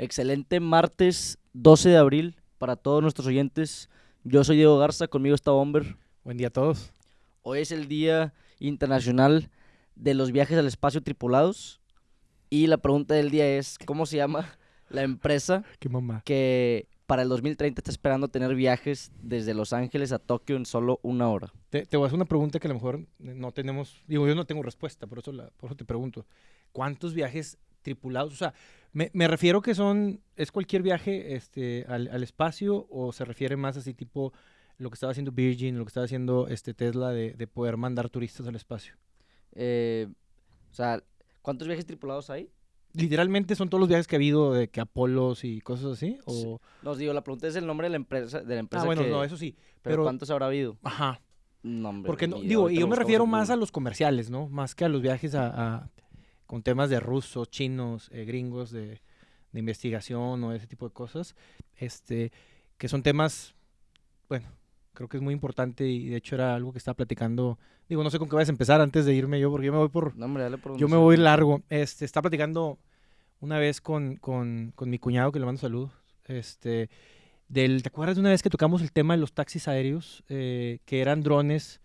Excelente martes 12 de abril para todos nuestros oyentes. Yo soy Diego Garza, conmigo está Bomber. Buen día a todos. Hoy es el Día Internacional de los Viajes al Espacio Tripulados. Y la pregunta del día es, ¿cómo se llama la empresa Qué mamá. que para el 2030 está esperando tener viajes desde Los Ángeles a Tokio en solo una hora? Te, te voy a hacer una pregunta que a lo mejor no tenemos, digo, yo no tengo respuesta, por eso, la, por eso te pregunto. ¿Cuántos viajes tripulados? O sea, me, me refiero que son, ¿es cualquier viaje este, al, al espacio o se refiere más así tipo lo que estaba haciendo Virgin, lo que estaba haciendo este Tesla de, de poder mandar turistas al espacio? Eh, o sea, ¿cuántos viajes tripulados hay? Literalmente son todos los viajes que ha habido de que Apolos y cosas así. O... Digo, la pregunta es el nombre de la empresa. De la empresa Ah, bueno, que- no, eso sí. pero, Pero, ¿cuántos habrá habido? ajá. No, hombre, Porque, no, digo, y yo me refiero más a los comerciales, ¿no? Más que a los viajes a, a- con temas de rusos, chinos, eh, gringos, de, de investigación o ese tipo de cosas, este, que son temas, bueno, creo que es muy importante y de hecho era algo que estaba platicando, digo, no sé con qué vas a empezar antes de irme yo, porque yo me voy por, No, hombre, dale por yo me voy largo. Este, estaba platicando una vez con, con, con mi cuñado, que le mando saludos. Este, del, ¿Te acuerdas de una vez que tocamos el tema de los taxis aéreos? eh, que eran drones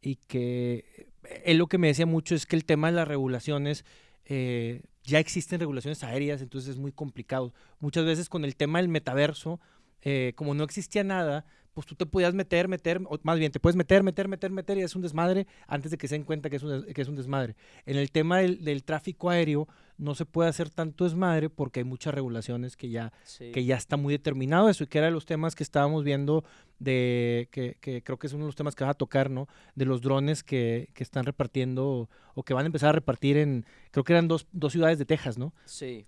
y que él lo que me decía mucho es que el tema de las regulaciones, eh, ya existen regulaciones aéreas, entonces es muy complicado. Muchas veces con el tema del metaverso, eh, como no existía nada, pues tú te podías meter, meter, o más bien te puedes meter, meter, meter, meter y es un desmadre antes de que se den cuenta que es un, que es un desmadre. En el tema del, del tráfico aéreo no se puede hacer tanto desmadre porque hay muchas regulaciones que ya, Sí. que ya está muy determinado eso y que era de los temas que estábamos viendo de que, que creo que es uno de los temas que vas a tocar, ¿no? De los drones que, que están repartiendo o que van a empezar a repartir en, creo que eran dos, dos ciudades de Texas, ¿no? Sí.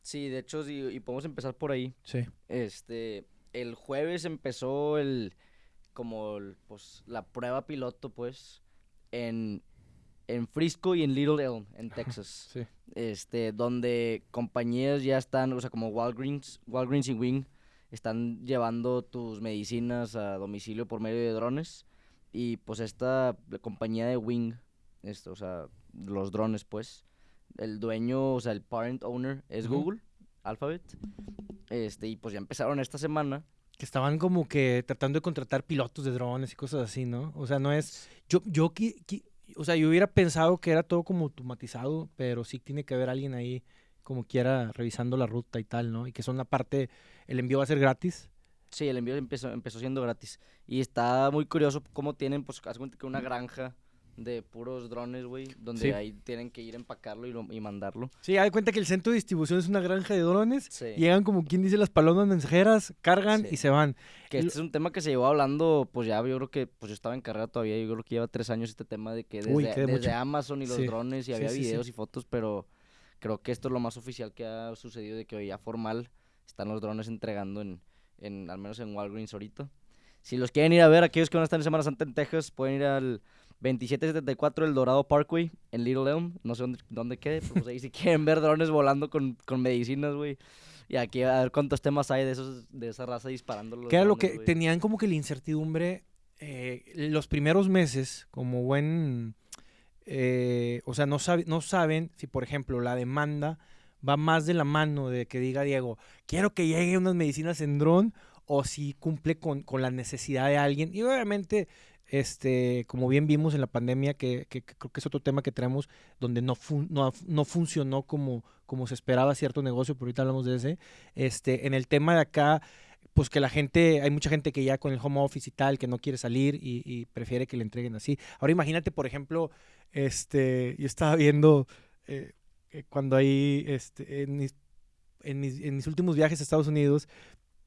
Sí, de hecho, sí, y podemos empezar por ahí. Sí. Este, el jueves empezó el, como, el, pues, la prueba piloto, pues, en, en Frisco y en Little Elm, en Texas. Sí. Este, donde compañías ya están, o sea, como Walgreens, Walgreens y Wing, están llevando tus medicinas a domicilio por medio de drones. Y pues esta compañía de Wing, esto, o sea, los drones, pues, el dueño, o sea, el parent owner es. Google, Alphabet. Este, y pues ya empezaron esta semana. Que estaban como que tratando de contratar pilotos de drones y cosas así, ¿no? O sea, no es... Yo, yo, qui- qui- o sea, yo hubiera pensado que era todo como automatizado, pero sí tiene que haber alguien ahí como quiera revisando la ruta y tal, ¿no? Y que son la parte, el envío va a ser gratis. Sí, el envío empezó, empezó siendo gratis. Y está muy curioso cómo tienen, pues, haz cuenta que una granja de puros drones, güey, donde Sí. ahí tienen que ir a empacarlo y, lo- y mandarlo. Sí, hay cuenta que el centro de distribución es una granja de drones. Sí. Llegan como quien dice las palomas mensajeras, cargan Sí. y se van. Que este es un tema que se llevó hablando, pues ya yo creo que, pues yo estaba en carrera todavía, yo creo que lleva tres años este tema de que desde, Uy, qué desde mucho. Amazon y los drones y había videos y fotos, pero creo que esto es lo más oficial que ha sucedido de que hoy ya formal están los drones entregando en, en al menos en Walgreens ahorita. Si los quieren ir a ver, aquellos que van a estar en Semana Santa en Texas, pueden ir al 2774 El Dorado Parkway en Little Elm, no sé dónde, dónde quede, pero pues ahí si quieren ver drones volando con, con medicinas, güey. Y aquí a ver cuántos temas hay de esos de esa raza disparando Que era lo que güey. tenían como que la incertidumbre eh, los primeros meses, como buen. eh, o sea, no, sabe- no saben si, por ejemplo, la demanda va más de la mano de que diga Diego, quiero que lleguen unas medicinas en dron, o si cumple con, con la necesidad de alguien. Y obviamente, este, como bien vimos en la pandemia, que, que- creo que es otro tema que traemos, donde no, no, no funcionó como, como se esperaba cierto negocio, pero ahorita hablamos de ese. Este, en el tema de acá, pues que la gente, hay mucha gente que ya con el home office y tal, que no quiere salir y, y prefiere que le entreguen así. Ahora imagínate, por ejemplo, este, yo estaba viendo eh, eh, cuando hay, este, en, mis, en mis últimos viajes a Estados Unidos,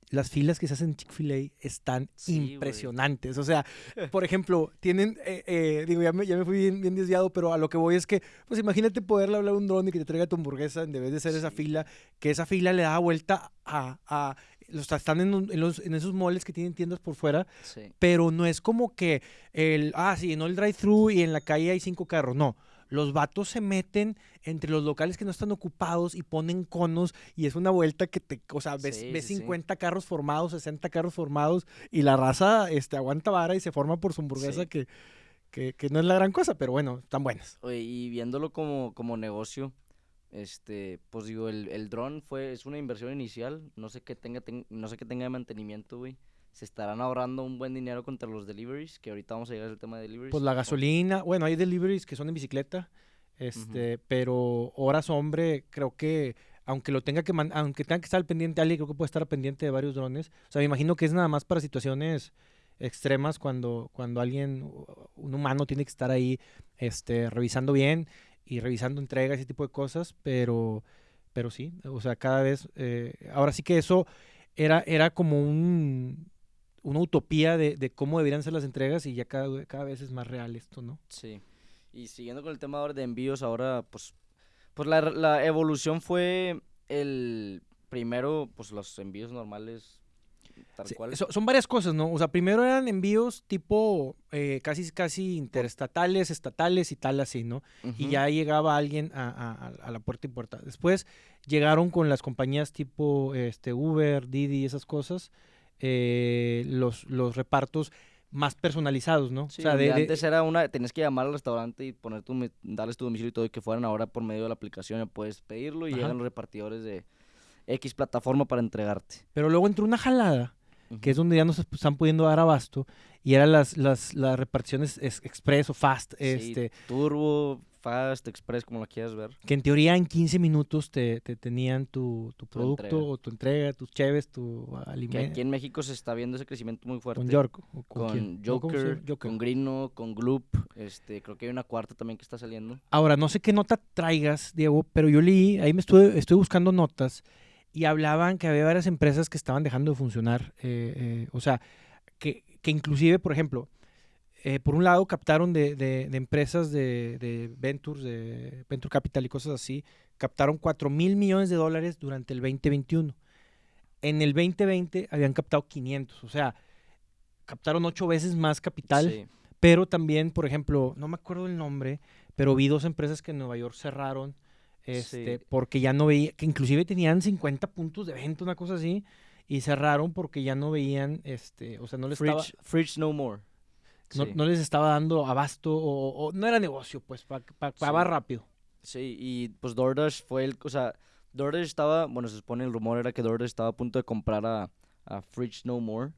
las filas que se hacen en Chick-fil-A están Sí, impresionantes. O sea, por ejemplo, tienen, eh, eh, digo, ya me, ya me fui bien, bien desviado, pero a lo que voy es que, pues imagínate poderle hablar a un dron y que te traiga tu hamburguesa en vez de ser esa fila, que esa fila le da vuelta a... a los, están en, en los, en esos moles que tienen tiendas por fuera, Sí. pero no es como que el, ah, sí, no el drive-thru y en la calle hay cinco carros, no. Los vatos se meten entre los locales que no están ocupados y ponen conos y es una vuelta que te, o sea, ves, Sí, ves sí, sí. 50 carros formados, 60 carros formados y la raza este, aguanta vara y se forma por su hamburguesa que, que, que no es la gran cosa, pero bueno, están buenas. Oye, y viéndolo como, como negocio, Este, pues digo, el, el dron fue, es una inversión inicial, no sé qué tenga, ten- no sé qué tenga de mantenimiento, güey. Se estarán ahorrando un buen dinero contra los deliveries, que ahorita vamos a llegar al tema de deliveries. Pues la gasolina, bueno, hay deliveries que son en bicicleta, este, pero horas hombre, creo que aunque lo tenga que man- aunque tenga que estar pendiente alguien, creo que puede estar pendiente de varios drones. O sea, me imagino que es nada más para situaciones extremas cuando cuando alguien un humano tiene que estar ahí este revisando bien y revisando entregas ese tipo de cosas, pero pero sí, o sea, cada vez eh, ahora sí que eso era era como un una utopía de, de cómo deberían ser las entregas y ya cada, cada vez es más real esto, ¿no? Sí. Y siguiendo con el tema ahora de envíos, ahora pues, pues la, la evolución fue el primero, pues los envíos normales, tal Sí, cual. so- son varias cosas, ¿no? O sea, primero eran envíos tipo eh, casi, casi interestatales, estatales y tal así, ¿no? Y ya llegaba alguien a, a- a- a la puerta y puerta. Después llegaron con las compañías tipo este, Uber, Didi, esas cosas, eh, los, los repartos más personalizados, ¿no? Sí, o sea, de- antes era una, tenías que llamar al restaurante y poner tu, darles tu domicilio y todo, y que fueran ahora por medio de la aplicación, ya puedes pedirlo y Ajá. llegan los repartidores de X plataforma para entregarte. Pero luego entró una jalada que es donde ya nos están pudiendo dar abasto, y eran las, las, las reparticiones es- express o fast, Sí, este, Turbo, Fast, Express, como la quieras ver. que en teoría en 15 minutos te, te tenían tu, tu producto entrega. o tu entrega, tus cheves, tu Que aquí alimento. en México se está viendo ese crecimiento muy fuerte. Con York. o con, con Joker? Joker. con Grino, con Gloop, este, creo que hay una cuarta también que está saliendo. Ahora, no sé qué nota traigas, Diego, pero yo leí, ahí me estuve, estoy buscando notas y hablaban que había varias empresas que estaban dejando de funcionar. eh, eh, o sea, que, que inclusive, por ejemplo, eh, por un lado captaron de, de- de empresas de, de Ventures, de Venture Capital y cosas así, captaron 4 mil millones de dólares durante el 2021. En el 2020 habían captado 500, o sea, captaron ocho veces más capital. Sí. Pero también, por ejemplo, no me acuerdo el nombre, pero vi dos empresas que en Nueva York cerraron este, Sí. porque ya no veía, que inclusive tenían 50 puntos de venta, una cosa así, y cerraron porque ya no veían, este, o sea, no les, estaba, Fridge, Fridge No More. No, Sí. no les estaba dando abasto o, o no era negocio, pues, para Sí. más rápido. Sí, y pues DoorDash fue el, o sea, DoorDash estaba, bueno, se supone el rumor era que DoorDash estaba a punto de comprar a, a Fridge No More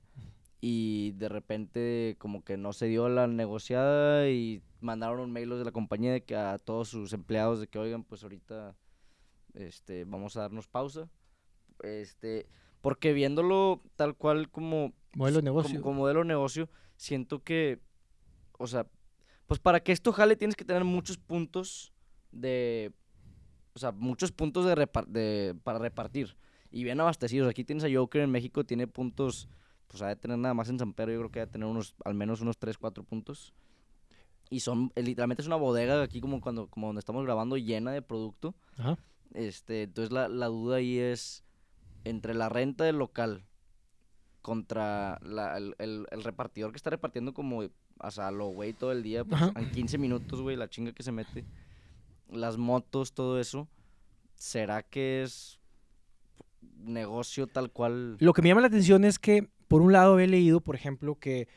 y de repente como que no se dio la negociada y mandaron un mail de la compañía de que a todos sus empleados de que oigan, pues ahorita este vamos a darnos pausa. Este, porque viéndolo tal cual como Modelo de como- negocio. Como, modelo de negocio, siento que, o sea, pues para que esto jale tienes que tener muchos puntos de, o sea, muchos puntos de, repar- de para repartir y bien abastecidos. Aquí tienes a Joker en México, tiene puntos, pues ha de tener nada más en San Pedro, yo creo que ha de tener unos, al menos unos 3, 4 puntos. Y son, eh, literalmente es una bodega aquí como cuando, como donde estamos grabando llena de producto. Ajá. Este, entonces la, la duda ahí es entre la renta del local contra la- el, el- el repartidor que está repartiendo como o sea, lo güey todo el día, pues en 15 minutos, güey, la chinga que se mete. Las motos, todo eso. ¿Será que es negocio tal cual? Lo que me llama la atención es que, por un lado, he leído, por ejemplo, que,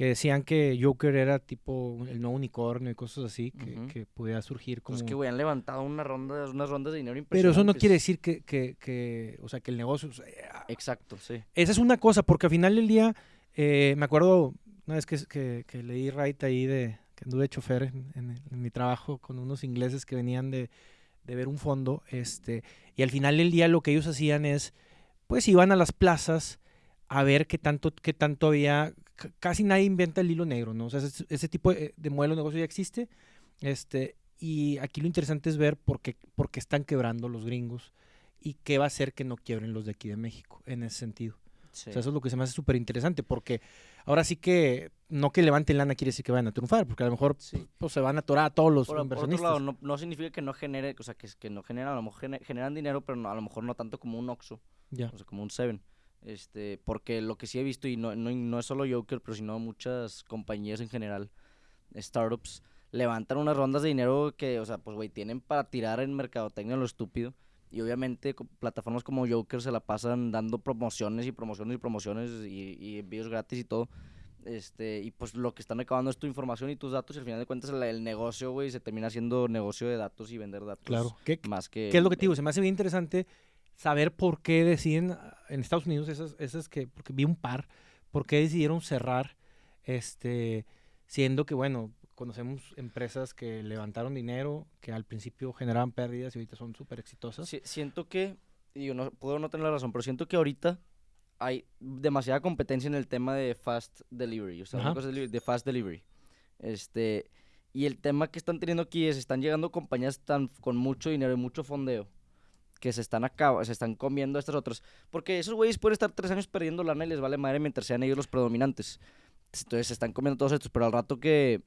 que decían que Joker era tipo el nuevo unicornio y cosas así, que, Ujú. que podía surgir como... Pues que, güey, han levantado una ronda, unas rondas de dinero Pero eso no quiere impresionantes. decir que, que, que, o sea, que el negocio... o sea, Exacto, sí. esa es una cosa, porque al final del día, eh, me acuerdo una vez que, que, leí right ahí de que anduve de chofer en, en- en mi trabajo con unos ingleses que venían de, de ver un fondo, este, y al final del día lo que ellos hacían es, pues iban a las plazas a ver qué tanto, qué tanto había, casi nadie inventa el hilo negro, ¿no? O sea, ese, ese tipo de, de modelo de negocio ya existe, este, y aquí lo interesante es ver por qué, por qué están quebrando los gringos y qué va a hacer que no quiebren los de aquí de México, en ese sentido. sí. O sea, eso es lo que se me hace súper interesante, porque ahora sí que no que levanten lana quiere decir que van a triunfar, porque a lo mejor Sí. pues, se van a atorar a todos los Por, por otro inversionistas. lado, no, no significa que no genere, o sea, que, que no generan, a lo mejor gene- generan dinero, pero no- a lo mejor no tanto como un Oxxo, Ya. o sea, como un Seven. Este, porque lo que sí he visto, y no, no, no es solo Joker, pero sino muchas compañías en general, startups, levantan unas rondas de dinero que, o sea, pues, güey, tienen para tirar en mercadotecnia lo estúpido. Y obviamente plataformas como Joker se la pasan dando promociones y promociones y promociones y, y envíos gratis y todo. Este, y pues lo que están recabando es tu información y tus datos, y al final de cuentas el, el negocio, güey, se termina haciendo negocio de datos y vender datos. Claro. ¿Qué, Más que. qué es lo que te digo? Se me hace bien interesante saber por qué deciden ah, en Estados Unidos, esas, esas que, porque vi un par, por qué decidieron cerrar, este, siendo que, bueno, conocemos empresas que levantaron dinero, que al principio generaban pérdidas y ahorita son súper exitosas. Si- siento que, y yo no, puedo no tener la razón, pero siento que ahorita hay demasiada competencia en el tema de fast delivery, o sea, de fast delivery. Este, y el tema que están teniendo aquí es, están llegando compañías tan, con mucho dinero y mucho fondeo que se están acá, se están comiendo a estas otras. Porque esos güeyes pueden estar tres años perdiendo lana y les vale madre mientras sean ellos los predominantes. Entonces se están comiendo todos estos, pero al rato que,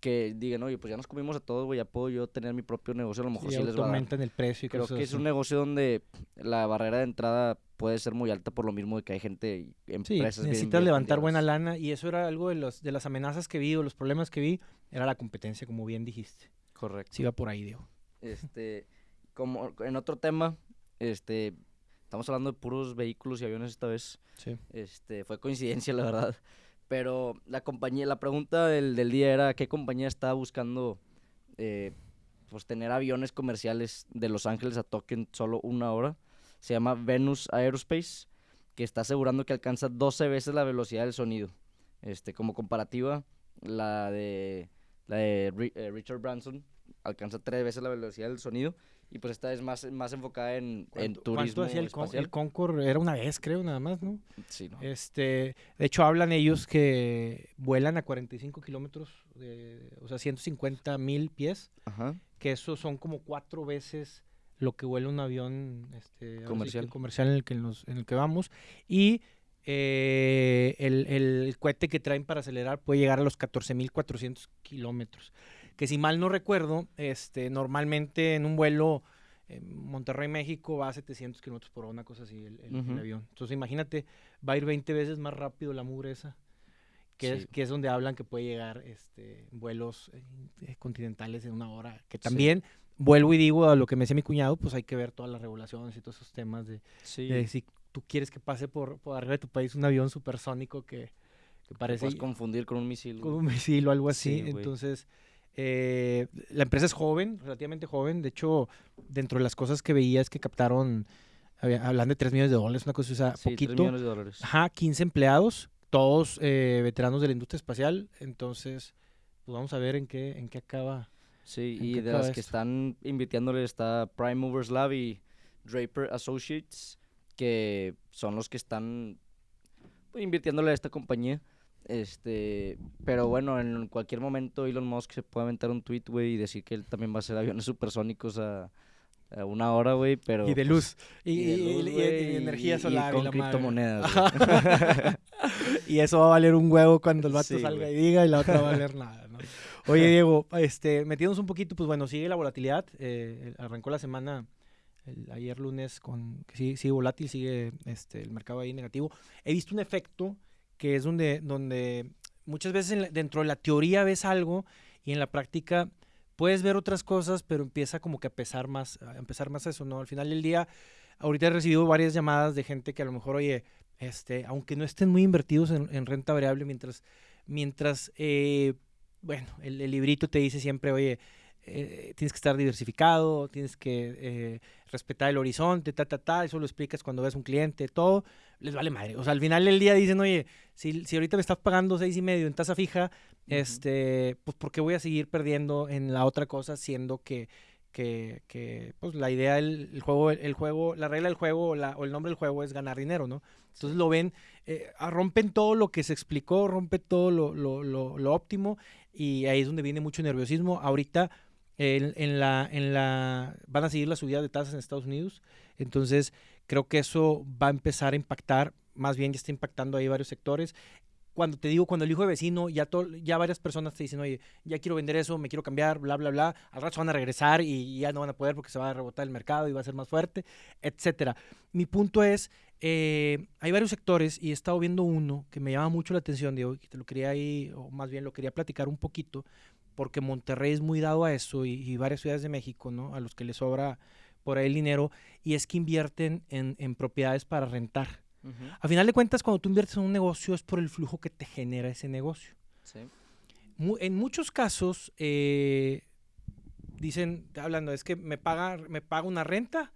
que digan, oye, pues ya nos comimos a todos, güey, ya puedo yo tener mi propio negocio, a lo mejor y sí les va a aumentan el precio y Creo cosas que es así. un negocio donde la barrera de entrada puede ser muy alta por lo mismo de que hay gente Sí, empresas bien- necesitas levantar buena lana y eso era algo de, los, de las amenazas que vi o los problemas que vi, era la competencia, como bien dijiste. Correcto. Sí, va por ahí, Diego. Este, como en otro tema, este, estamos hablando de puros vehículos y aviones esta vez. Sí. Este, fue coincidencia, la verdad. Pero la compañía, la pregunta del, del día era qué compañía está buscando eh, pues tener aviones comerciales de Los Ángeles a Tokio en solo una hora. Se llama Venus Aerospace, que está asegurando que alcanza 12 veces la velocidad del sonido. Este, como comparativa, la de, la de eh, Richard Branson alcanza tres veces la velocidad del sonido. Y pues esta es más, más enfocada en, en ¿Cuánto- turismo ¿Cuánto hacía el, Con- el Concorde? Era una vez, creo, nada más, ¿no? Sí, ¿no? Este, de hecho, hablan ellos que vuelan a 45 kilómetros, o sea, 150 mil pies, Ajá. que eso son como cuatro veces lo que vuela un avión este, sí Comercial. comercial en el que, nos- en el que vamos. Y eh, el, el cohete que traen para acelerar puede llegar a los 14.400 kilómetros. Que si mal no recuerdo, este, normalmente en un vuelo Monterrey, México, va a 700 kilómetros por hora, una cosa así, el, el- el Ujú. avión. Entonces imagínate, va a ir 20 veces más rápido la mugre esa. Que, es, que es donde hablan que puede llegar este, vuelos eh, eh, continentales en una hora. Que Sí. también, vuelvo y digo a lo que me decía mi cuñado, pues hay que ver todas las regulaciones y todos esos temas de, Sí. de si tú quieres que pase por, por arriba de tu país un avión supersónico que, que parece puedes confundir con un misil. con un misil o algo así. Sí, güey. Eh, la empresa es joven, relativamente joven. De hecho, dentro de las cosas que veía es que captaron, hablan de 3 millones de dólares, una cosa, o sea, Sí, poquito. millones de dólares. Ajá, 15 empleados, todos eh, veteranos de la industria espacial. Entonces, pues vamos a ver en qué, en qué acaba. Sí, ¿En y de las que están invirtiéndole está Prime Movers Lab y Draper Associates, que son los que están pues, invirtiéndole a esta compañía. Este, pero bueno, en cualquier momento Elon Musk se puede aventar un tweet, güey, y decir que él también va a hacer aviones supersónicos a, a una hora, güey, pero... y de pues, luz. Y, y de luz, y- y y con criptomonedas, y eso va a valer un huevo cuando el vato Sí, salga y diga y la otra va a valer nada, ¿no? Oye, Diego, este, metiéndonos un poquito, pues bueno, sigue la volatilidad. eh, arrancó la semana el- ayer lunes con que sigue, sigue volátil, sigue este, el mercado ahí negativo. He visto un efecto que es donde, donde muchas veces dentro de la teoría ves algo y en la práctica puedes ver otras cosas, pero empieza como que a pesar más, a empezar más eso, ¿no? Al final del día, ahorita he recibido varias llamadas de gente que a lo mejor, oye, este, aunque no estén muy invertidos en, en renta variable, mientras, mientras, eh, bueno, el, el librito te dice siempre, oye, eh, tienes que estar diversificado, tienes que eh, respetar el horizonte, ta, ta, ta, eso lo explicas cuando ves un cliente, todo, les vale madre. O sea, al final del día dicen, oye, si, si ahorita me estás pagando seis y medio en tasa fija, este, pues ¿por qué voy a seguir perdiendo en la otra cosa siendo que, que, que pues la idea, el, el juego, el, juego, la regla del juego o, la- o el nombre del juego es ganar dinero, ¿no? Entonces lo ven, eh, rompen todo lo que se explicó, rompe todo lo, lo, lo, lo óptimo y ahí es donde viene mucho nerviosismo. Ahorita en, en la, en la, van a seguir la subida de tasas en Estados Unidos, entonces creo que eso va a empezar a impactar, más bien ya está impactando ahí varios sectores. Cuando te digo, cuando el hijo de vecino, ya, to- ya varias personas te dicen, oye, ya quiero vender eso, me quiero cambiar, bla, bla, bla, al rato van a regresar y ya no van a poder porque se va a rebotar el mercado y va a ser más fuerte, etcétera. Mi punto es, eh, hay varios sectores y he estado viendo uno que me llama mucho la atención, Diego, que te lo quería ahí, o más bien lo quería platicar un poquito, porque Monterrey es muy dado a eso y, y varias ciudades de México, ¿no? A los que les sobra por ahí el dinero, y es que invierten en, en propiedades para rentar. A final de cuentas, cuando tú inviertes en un negocio es por el flujo que te genera ese negocio. Sí. Mu- en muchos casos, eh, dicen, hablando, es que me paga, me paga una renta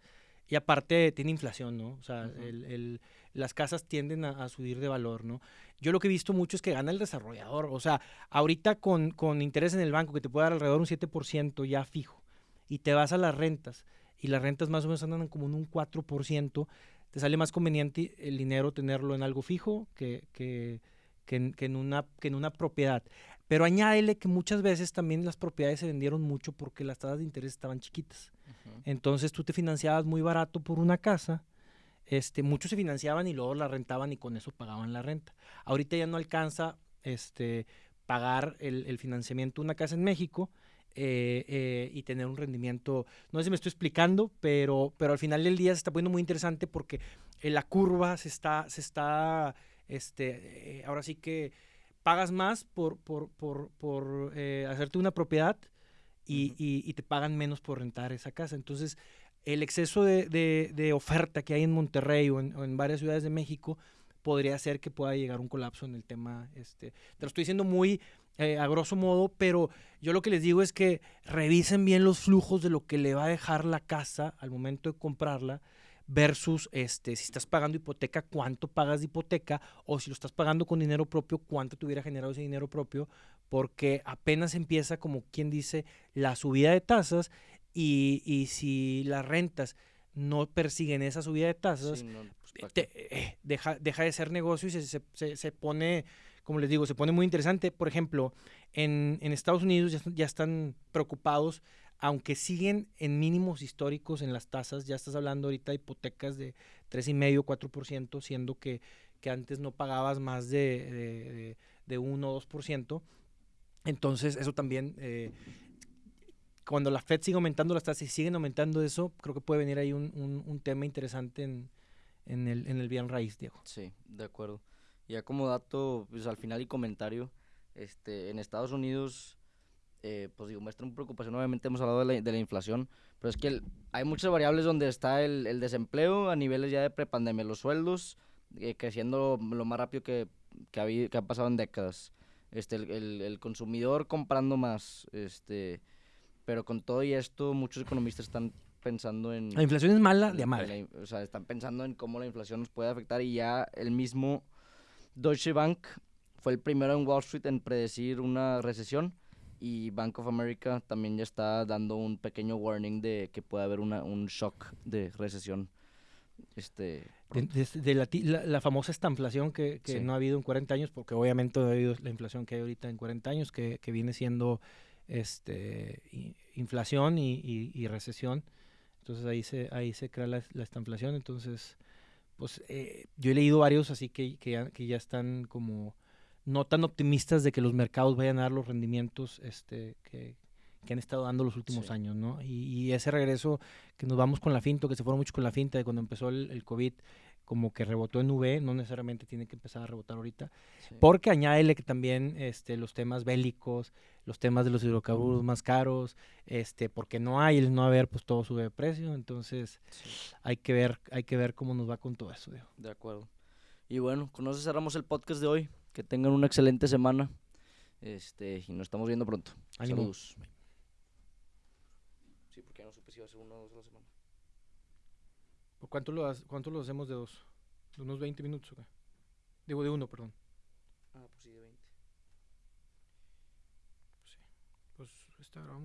y aparte tiene inflación, ¿no? O sea, el- las casas tienden a, a subir de valor, ¿no? Yo lo que he visto mucho es que gana el desarrollador. O sea, ahorita con, con interés en el banco que te puede dar alrededor un 7% ya fijo y te vas a las rentas y las rentas más o menos andan como en un 4%, te sale más conveniente el dinero tenerlo en algo fijo que, que, que en, que en una, que en una propiedad. Pero añádele que muchas veces también las propiedades se vendieron mucho porque las tasas de interés estaban chiquitas. Entonces tú te financiabas muy barato por una casa. Este, muchos se financiaban y luego la rentaban y con eso pagaban la renta. Ahorita ya no alcanza este, pagar el, el financiamiento de una casa en México eh, eh, y tener un rendimiento. No sé si me estoy explicando, pero, pero al final del día se está poniendo muy interesante porque eh, la curva se está, se está, este, eh, ahora sí que pagas más por, por, por, por hacerte una propiedad y, Ujú. y- y te pagan menos por rentar esa casa. Entonces, el exceso de, de- oferta que hay en Monterrey o en, o en varias ciudades de México podría hacer que pueda llegar un colapso en el tema. Este, te lo estoy diciendo muy eh, a grosso modo, pero yo lo que les digo es que revisen bien los flujos de lo que le va a dejar la casa al momento de comprarla versus este si estás pagando hipoteca, cuánto pagas de hipoteca o si lo estás pagando con dinero propio, cuánto te hubiera generado ese dinero propio, porque apenas empieza como quien dice la subida de tasas y, y si las rentas no persiguen esa subida de tasas, Sí, no, pues, eh, deja, deja de ser negocio y se, se- se- se pone, como les digo, se pone muy interesante. Por ejemplo, en, en Estados Unidos ya, están- ya están preocupados, aunque siguen en mínimos históricos en las tasas, ya estás hablando ahorita de hipotecas de 3,5, 4%, siendo que, que antes no pagabas más de, de, de, de 1 o 2%. Entonces, eso también, eh, cuando la Fed sigue aumentando las tasas y siguen aumentando eso, creo que puede venir ahí un, un- un tema interesante en, en el, en el bien raíz, Diego. Sí, de acuerdo. Ya como dato, pues al final y comentario, este, en Estados Unidos, eh, pues digo, muestran preocupación, obviamente hemos hablado de la, de la inflación, pero es que el- hay muchas variables donde está el, el desempleo a niveles ya de prepandemia, los sueldos eh, creciendo lo más rápido que, que, ha, habido- que ha pasado en décadas, este, el- el consumidor comprando más, este, pero con todo y esto, muchos economistas están pensando en... La inflación es mala de madre. la o sea, están pensando en cómo la inflación nos puede afectar y ya el mismo Deutsche Bank fue el primero en Wall Street en predecir una recesión y Bank of America también ya está dando un pequeño warning de que puede haber una, un shock de recesión. Este, De, de- de la, la- la famosa estanflación que, que Sí. no ha habido en 40 años, porque obviamente no ha habido la inflación que hay ahorita en 40 años, que, que viene siendo este inflación y, y- y recesión. Entonces ahí se, ahí se crea la, la estanflación. Entonces, pues eh, yo he leído varios así que, que, ya, que ya están como no tan optimistas de que los mercados vayan a dar los rendimientos este, que, que han estado dando los últimos Sí. años, ¿no? Y, y ese regreso que nos vamos con la finta, que se fueron mucho con la finta de cuando empezó el, el COVID, como que rebotó en V, no necesariamente tiene que empezar a rebotar ahorita, Sí. porque añádele que también este, los temas bélicos, los temas de los hidrocarburos más caros, este, porque no hay, el no haber, pues todo sube de precio, entonces Sí, hay que ver, hay que ver cómo nos va con todo eso, Diego. de acuerdo. Y bueno, con eso cerramos el podcast de hoy. Que tengan una excelente semana. Este, y nos estamos viendo pronto. Ánimo. Saludos. Sí, porque ya no supe si iba a ser uno o dos a la semana. ¿Por cuánto lo, ha- cuánto lo hacemos de dos? ¿De unos 20 minutos o qué? Digo, de uno, perdón. 22